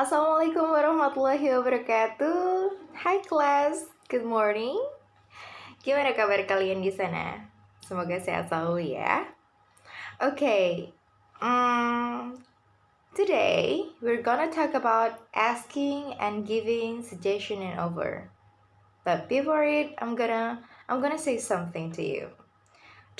Assalamualaikum warahmatullahi wabarakatuh. Hai kelas, good morning. Gimana kabar kalian di sana? Semoga sehat selalu ya. Oke, okay, um, today we're gonna talk about asking and giving suggestion and offer. But before it, I'm gonna I'm gonna say something to you.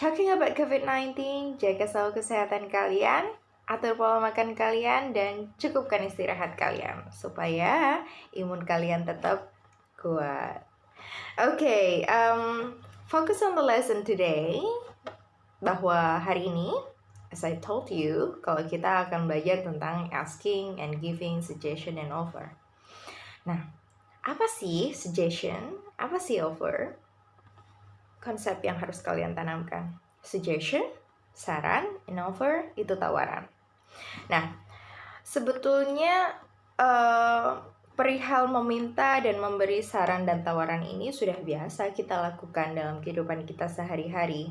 Talking about COVID-19, jaga selalu kesehatan kalian, atur pola makan kalian, dan cukupkan istirahat kalian supaya imun kalian tetap kuat. Oke, okay, um, focus on the lesson today. Bahwa hari ini, as I told you, kalau kita akan belajar tentang asking and giving suggestion and offer. Nah, apa sih suggestion? Apa sih offer? konsep yang harus kalian tanamkan. Suggestion, saran, and offer itu tawaran. Nah, sebetulnya uh, perihal meminta dan memberi saran dan tawaran ini sudah biasa kita lakukan dalam kehidupan kita sehari-hari.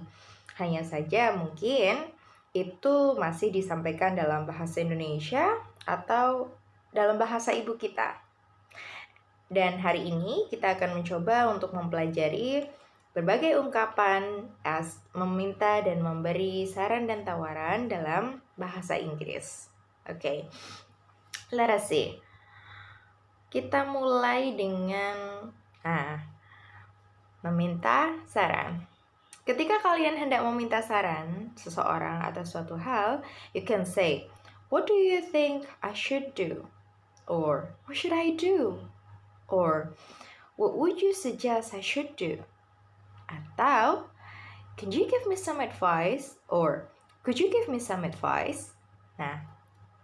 Hanya saja mungkin itu masih disampaikan dalam bahasa Indonesia atau dalam bahasa ibu kita. Dan hari ini kita akan mencoba untuk mempelajari berbagai ungkapan as meminta dan memberi saran dan tawaran dalam bahasa Inggris. Oke, okay. let us see. Kita mulai dengan ah, meminta saran. Ketika kalian hendak meminta saran seseorang atau suatu hal, you can say, "What do you think I should do?" or "What should I do?" or "What would you suggest I should do?" Atau, can you give me some advice? Or, could you give me some advice? Nah,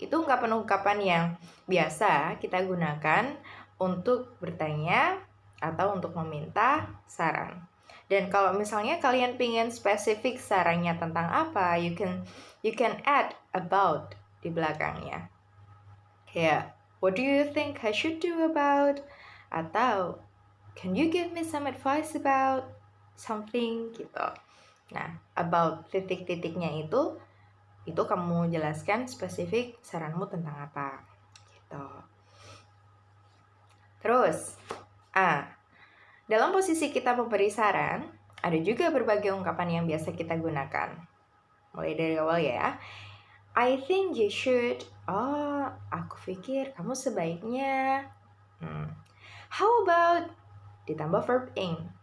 itu ungkapan-ungkapan yang biasa kita gunakan untuk bertanya atau untuk meminta saran. Dan kalau misalnya kalian pengen spesifik sarannya tentang apa, you can you can add about di belakangnya. Kayak, what do you think I should do about? Atau, can you give me some advice about? something gitu. Nah, about titik-titiknya itu itu kamu jelaskan spesifik saranmu tentang apa gitu. Terus, ah, dalam posisi kita memberi saran, ada juga berbagai ungkapan yang biasa kita gunakan. Mulai dari awal ya. I think you should. Oh, aku pikir kamu sebaiknya. Hmm. How about ditambah verb ing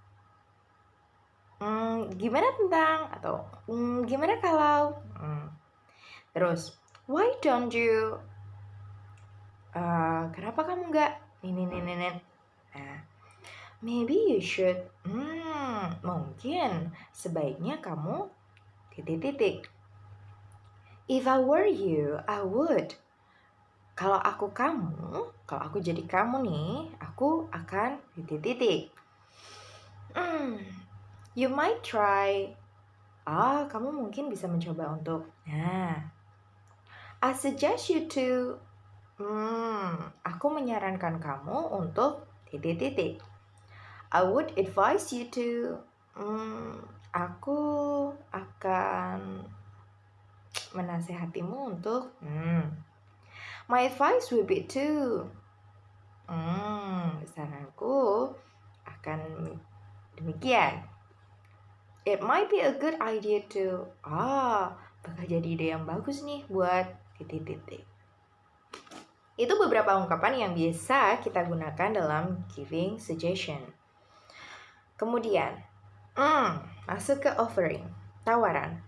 hmm, gimana tentang atau hmm, gimana kalau hmm. terus why don't you uh, kenapa kamu nggak ini ini ini nah maybe you should hmm mungkin sebaiknya kamu titik-titik. If I were you I would. Kalau aku kamu kalau aku jadi kamu nih aku akan titik-titik. Hmm You might try. Ah, kamu mungkin bisa mencoba untuk. Nah, I suggest you to. Hmm, aku menyarankan kamu untuk titik-titik. I would advise you to. Hmm, aku akan menasehatimu untuk. Hmm, my advice will be to. Hmm, saranku akan demikian it might be a good idea to ah bakal jadi ide yang bagus nih buat titik-titik. Itu beberapa ungkapan yang biasa kita gunakan dalam giving suggestion. Kemudian hmm, masuk ke offering tawaran.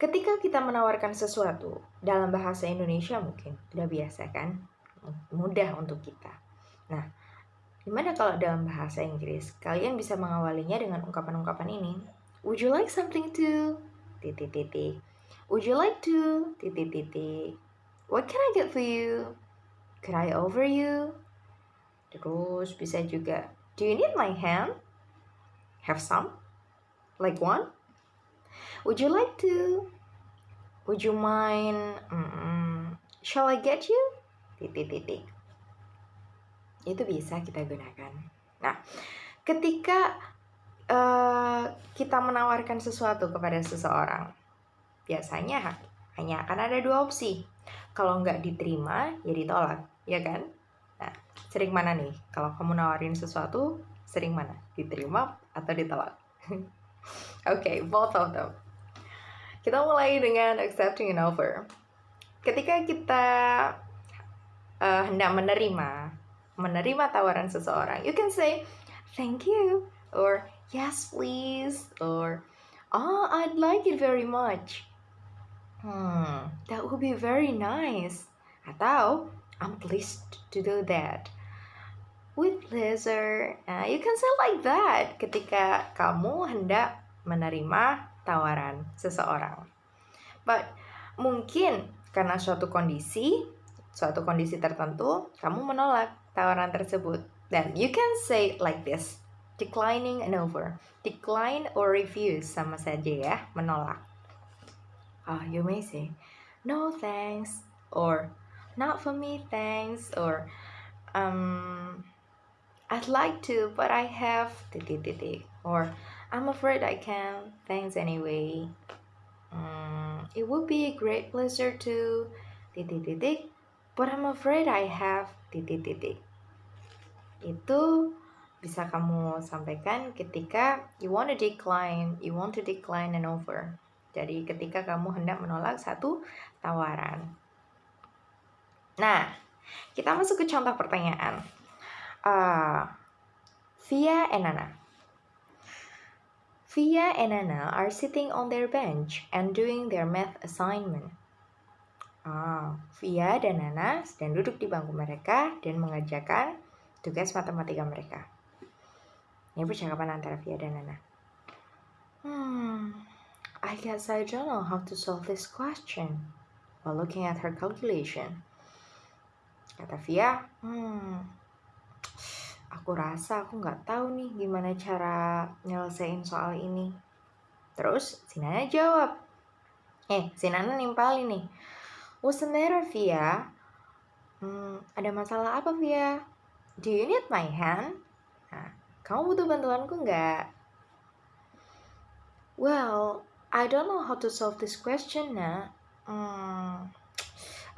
Ketika kita menawarkan sesuatu dalam bahasa Indonesia mungkin sudah biasa kan? Mudah untuk kita. Nah Gimana kalau dalam bahasa Inggris, kalian bisa mengawalinya dengan ungkapan-ungkapan ini? Would you like something to? Titik titik. Would you like to? Titik titik. What can I get for you? Could I over you? Terus bisa juga. Do you need my hand? Have some? Like one? Would you like to? Would you mind? Mm -mm. Shall I get you? Titik titik itu bisa kita gunakan. Nah, ketika uh, kita menawarkan sesuatu kepada seseorang, biasanya hanya akan ada dua opsi. Kalau nggak diterima, ya ditolak, ya kan? Nah, sering mana nih? Kalau kamu nawarin sesuatu, sering mana? Diterima atau ditolak? Oke, okay, both of them. Kita mulai dengan accepting an offer. Ketika kita uh, hendak menerima, menerima tawaran seseorang, you can say thank you or yes please or oh I'd like it very much. Hmm, that would be very nice. Atau I'm pleased to do that. With pleasure. Nah, you can say like that ketika kamu hendak menerima tawaran seseorang. But mungkin karena suatu kondisi, suatu kondisi tertentu, kamu menolak tawaran tersebut. Dan you can say like this, declining an offer. Decline or refuse sama saja ya, menolak. Uh, you may say, no thanks, or not for me thanks, or um, I'd like to, but I have titik titik, or I'm afraid I can't. Thanks anyway. Um, it would be a great pleasure to titik titik, but I'm afraid I have titik titik itu bisa kamu sampaikan ketika you want to decline, you want to decline an offer. Jadi ketika kamu hendak menolak satu tawaran. Nah, kita masuk ke contoh pertanyaan. Uh, Via and Nana. Via and Nana are sitting on their bench and doing their math assignment. Ah, Via dan Nana sedang duduk di bangku mereka dan mengerjakan tugas matematika mereka. Ini percakapan antara Via dan Nana. Hmm, I guess I don't know how to solve this question. While looking at her calculation. Kata Via, hmm, aku rasa aku nggak tahu nih gimana cara nyelesain soal ini. Terus si Nana jawab, eh si Nana nimpalin nih, What's the matter Via? Hmm, ada masalah apa Via? Do you need my hand? Nah, kamu butuh bantuanku nggak? Well, I don't know how to solve this question, nak. Hmm,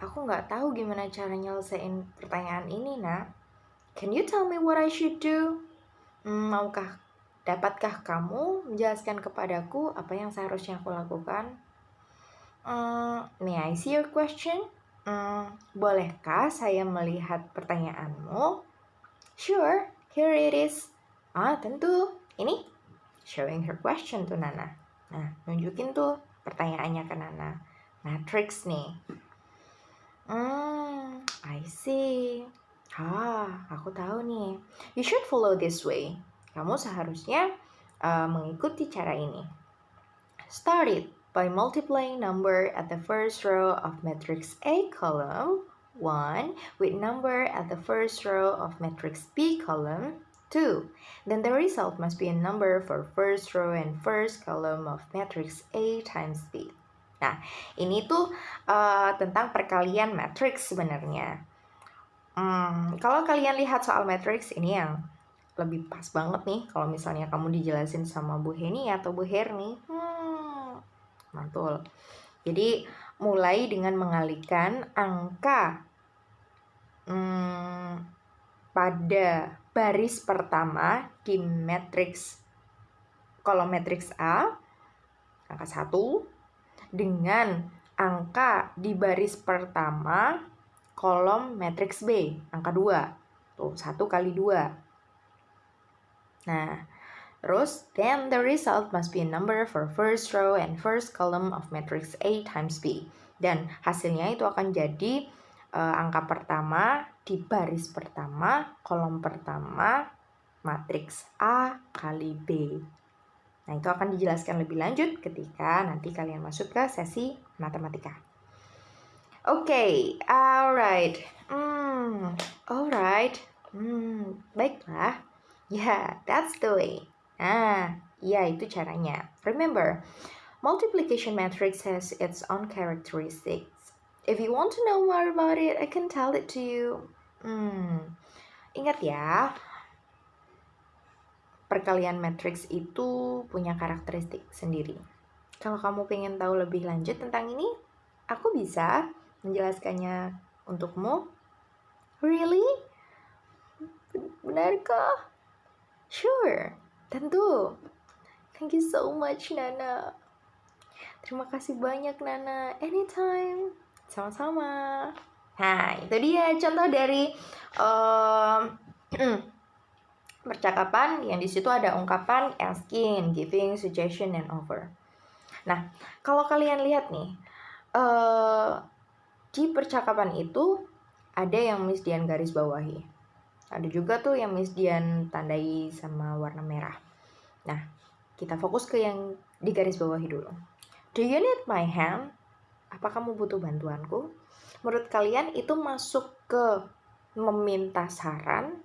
aku nggak tahu gimana cara nyelesain pertanyaan ini, nak. Can you tell me what I should do? Hmm, maukah, dapatkah kamu menjelaskan kepadaku apa yang seharusnya aku lakukan? Hmm, may I see your question? Hmm, bolehkah saya melihat pertanyaanmu? Sure, here it is. Ah, tentu. Ini showing her question to Nana. Nah, nunjukin tuh pertanyaannya ke Nana. Matrix nih. Hmm, I see. Ah, aku tahu nih. You should follow this way. Kamu seharusnya uh, mengikuti cara ini. Start it by multiplying number at the first row of matrix A column 1 with number at the first row of matrix B column 2. Then the result must be a number for first row and first column of matrix A times B. Nah, ini tuh uh, tentang perkalian matrix sebenarnya. Hmm, kalau kalian lihat soal matrix ini yang lebih pas banget nih kalau misalnya kamu dijelasin sama Bu Heni atau Bu Herni. Hmm, mantul. Jadi mulai dengan mengalihkan angka hmm, pada baris pertama di matriks kolom matriks A angka 1 dengan angka di baris pertama kolom matriks B angka 2 tuh 1 kali 2 nah Terus, then the result must be a number for first row and first column of matrix A times B. Dan hasilnya itu akan jadi uh, angka pertama di baris pertama, kolom pertama, matriks A kali B. Nah, itu akan dijelaskan lebih lanjut ketika nanti kalian masuk ke sesi matematika. Oke, okay, alright. Hmm, alright. Hmm, baiklah. Yeah, that's the way. Nah, iya itu caranya. Remember, multiplication matrix has its own characteristics. If you want to know more about it, I can tell it to you. Hmm, ingat ya, perkalian matrix itu punya karakteristik sendiri. Kalau kamu pengen tahu lebih lanjut tentang ini, aku bisa menjelaskannya untukmu? Really? Benarkah? Sure, tentu. Thank you so much, Nana. Terima kasih banyak, Nana. Anytime. Sama-sama. Nah, itu dia contoh dari um, percakapan yang di situ ada ungkapan asking, giving, suggestion, and offer. Nah, kalau kalian lihat nih, uh, di percakapan itu ada yang Miss Dian garis bawahi. Ada juga tuh yang Miss Dian tandai sama warna merah. Nah, kita fokus ke yang di garis bawahi dulu. Do you need my hand? Apa kamu butuh bantuanku? Menurut kalian itu masuk ke meminta saran,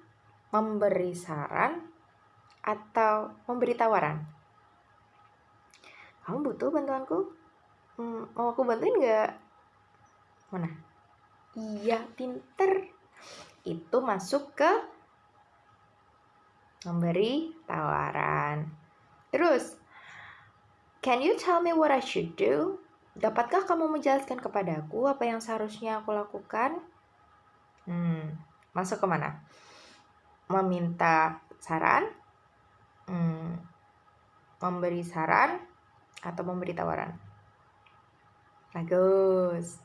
memberi saran, atau memberi tawaran? Kamu butuh bantuanku? Hmm, mau aku bantuin nggak? Mana? Iya, pinter. Itu masuk ke memberi tawaran. Terus, can you tell me what I should do? Dapatkah kamu menjelaskan kepadaku apa yang seharusnya aku lakukan? Hmm, masuk ke mana? Meminta saran? Hmm, memberi saran? Atau memberi tawaran? Bagus.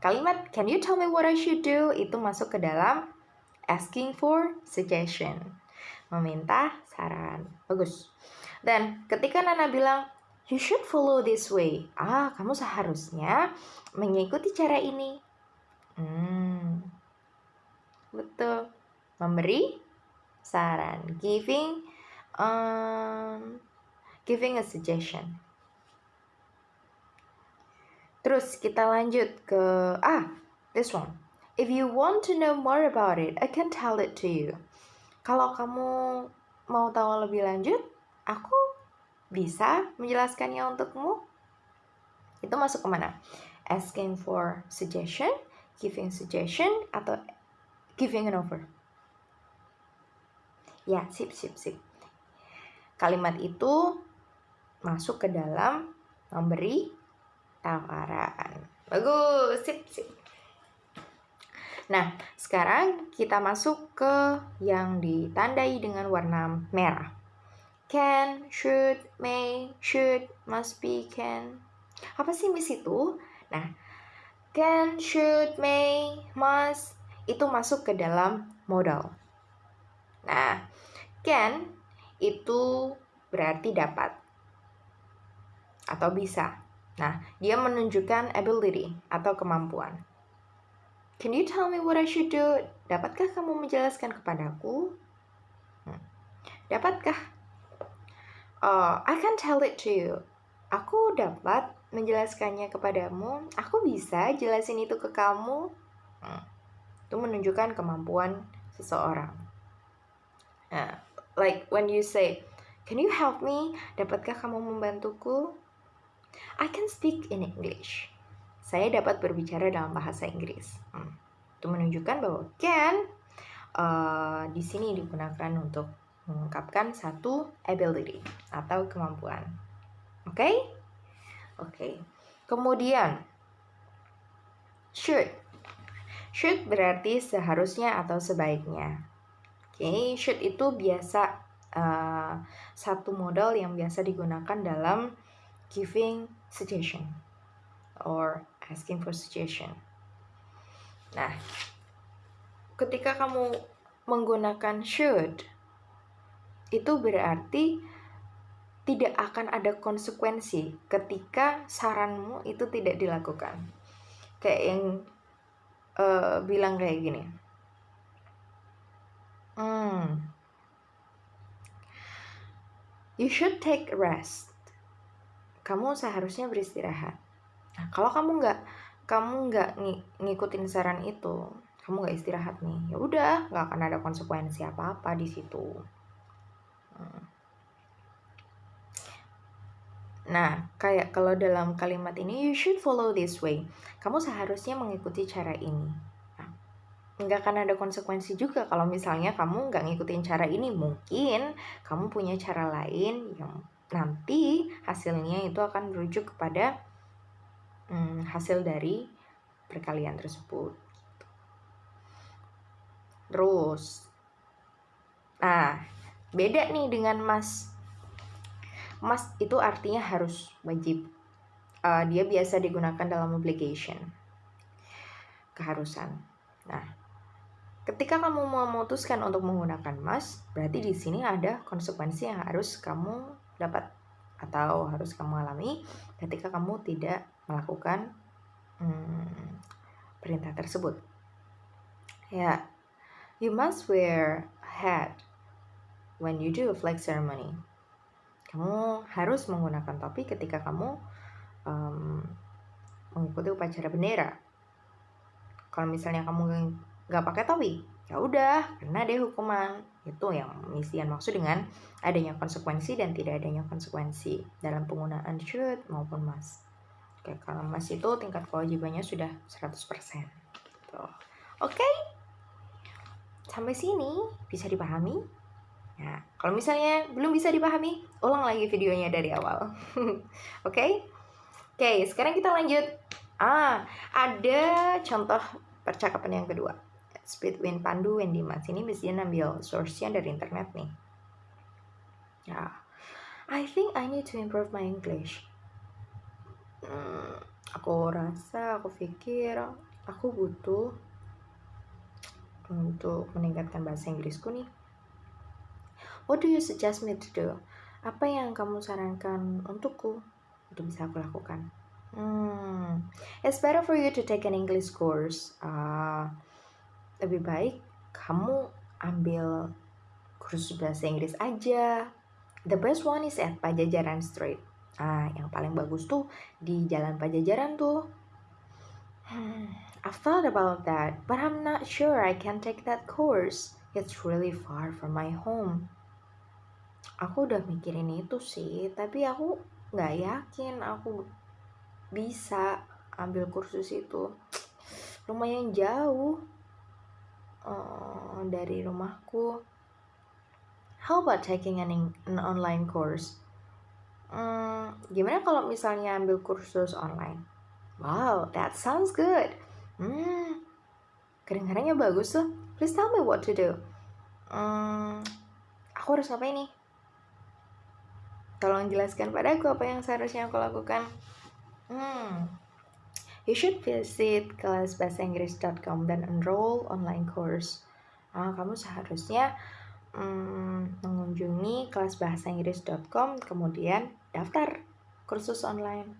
Kalimat can you tell me what I should do itu masuk ke dalam asking for suggestion. Meminta saran. Bagus. Dan ketika Nana bilang, you should follow this way. Ah, kamu seharusnya mengikuti cara ini. Hmm, betul. Memberi saran, giving, um, giving a suggestion. Terus kita lanjut ke ah, this one. If you want to know more about it, I can tell it to you. Kalau kamu mau tahu lebih lanjut, aku bisa menjelaskannya untukmu. Itu masuk ke mana? Asking for suggestion, giving suggestion, atau giving an offer. Ya, sip, sip, sip. Kalimat itu masuk ke dalam memberi tawaran. Bagus, sip, sip. Nah, sekarang kita masuk ke yang ditandai dengan warna merah can, should, may, should, must be, can. Apa sih miss itu? Nah, can, should, may, must itu masuk ke dalam modal. Nah, can itu berarti dapat atau bisa. Nah, dia menunjukkan ability atau kemampuan. Can you tell me what I should do? Dapatkah kamu menjelaskan kepadaku? Hmm. Dapatkah uh, I can tell it to you. Aku dapat menjelaskannya kepadamu. Aku bisa jelasin itu ke kamu. Hmm. Itu menunjukkan kemampuan seseorang. Uh, like when you say, Can you help me? Dapatkah kamu membantuku? I can speak in English. Saya dapat berbicara dalam bahasa Inggris. Hmm. Itu menunjukkan bahwa can uh, di sini digunakan untuk mengungkapkan satu ability atau kemampuan. Oke? Okay? Oke. Okay. Kemudian should. Should berarti seharusnya atau sebaiknya. Oke, okay? should itu biasa uh, satu modal yang biasa digunakan dalam giving suggestion or asking for suggestion. Nah, ketika kamu menggunakan should itu berarti tidak akan ada konsekuensi ketika saranmu itu tidak dilakukan. Kayak yang uh, bilang kayak gini. Hmm. You should take rest. Kamu seharusnya beristirahat. Nah, kalau kamu nggak kamu nggak ng ngikutin saran itu, kamu nggak istirahat nih, ya udah nggak akan ada konsekuensi apa apa di situ. Nah, kayak kalau dalam kalimat ini, you should follow this way. Kamu seharusnya mengikuti cara ini. Nah, nggak akan ada konsekuensi juga kalau misalnya kamu nggak ngikutin cara ini. Mungkin kamu punya cara lain yang nanti hasilnya itu akan merujuk kepada hmm, hasil dari perkalian tersebut. Terus, nah beda nih dengan emas. Emas itu artinya harus wajib. Uh, dia biasa digunakan dalam obligation, keharusan. Nah, ketika kamu memutuskan untuk menggunakan emas, berarti di sini ada konsekuensi yang harus kamu dapat atau harus kamu alami ketika kamu tidak melakukan hmm, perintah tersebut. Ya, you must wear hat when you do a flag ceremony. Kamu harus menggunakan topi ketika kamu um, mengikuti upacara bendera. Kalau misalnya kamu nggak pakai topi, ya udah, karena ada hukuman itu yang misian maksud dengan adanya konsekuensi dan tidak adanya konsekuensi dalam penggunaan shoot maupun mas Oke, kalau mas itu tingkat kewajibannya sudah 100%. Tuh. Oke. Sampai sini bisa dipahami? Nah, kalau misalnya belum bisa dipahami, ulang lagi videonya dari awal. Oke? Oke, sekarang kita lanjut. Ah, ada contoh percakapan yang kedua. Speedwin Pandu Wendy Mas ini biasanya ambil source-nya dari internet nih. Ya, I think I need to improve my English. Hmm, aku rasa, aku pikir, aku butuh untuk meningkatkan bahasa Inggrisku nih. What do you suggest me to do? Apa yang kamu sarankan untukku untuk bisa aku lakukan? Hmm, it's better for you to take an English course. Uh, lebih baik kamu ambil kursus bahasa Inggris aja. The best one is at Pajajaran Street. Ah, yang paling bagus tuh di Jalan Pajajaran tuh. Hmm, I've thought about that, but I'm not sure I can take that course. It's really far from my home. Aku udah mikirin itu sih, tapi aku nggak yakin aku bisa ambil kursus itu. Lumayan jauh uh, dari rumahku. How about taking an, an online course? Hmm, gimana kalau misalnya ambil kursus online? Wow, that sounds good. Hmm, kedengarannya bagus tuh. Please tell me what to do. Hmm, aku harus ngapain nih? Tolong jelaskan padaku apa yang seharusnya aku lakukan. Hmm, You should visit kelasbahasaiinggris.com dan enroll online course. Nah, kamu seharusnya hmm, mengunjungi kelasbahasaiinggris.com kemudian daftar kursus online.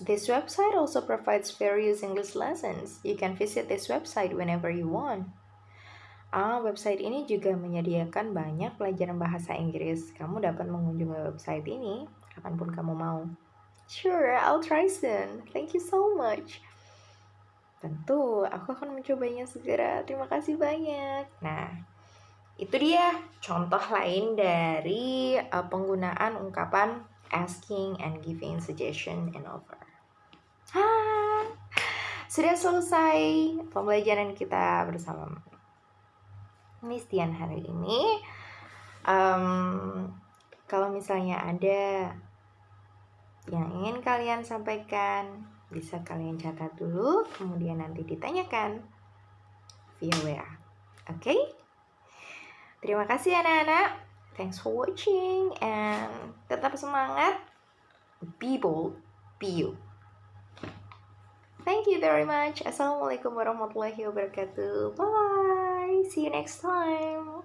This website also provides various English lessons. You can visit this website whenever you want. Ah, website ini juga menyediakan banyak pelajaran bahasa Inggris. Kamu dapat mengunjungi website ini kapan pun kamu mau. Sure, I'll try soon. Thank you so much. Tentu, aku akan mencobanya segera. Terima kasih banyak. Nah, itu dia contoh lain dari uh, penggunaan ungkapan asking and giving suggestion and offer. Ha, sudah selesai pembelajaran kita bersama Miss Tian hari ini. Um, kalau misalnya ada yang ingin kalian sampaikan bisa kalian catat dulu kemudian nanti ditanyakan via WA oke okay? Terima kasih anak-anak thanks for watching and tetap semangat. Be bold be you. Thank you very much. Assalamualaikum warahmatullahi wabarakatuh. Bye see you next time